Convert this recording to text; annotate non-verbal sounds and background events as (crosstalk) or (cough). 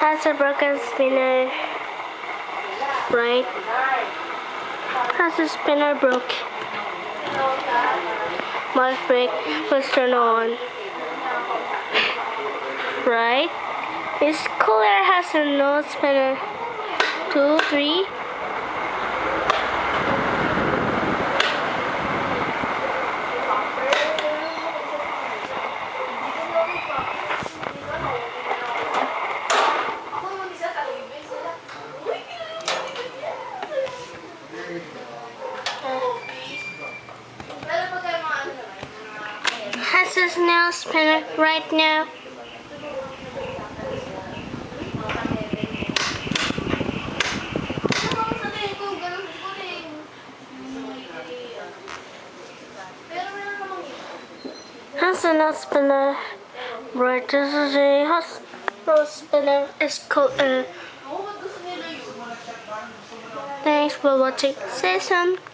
Has a broken spinner. Right? Has a spinner broke. My brake was turned on. (laughs) Right? This cooler has a no spinner. Two, three. A nail spinner right now. Has a nail spinner. Right, this is a hospital spinner. It's called uh, Thanks for watching. You soon.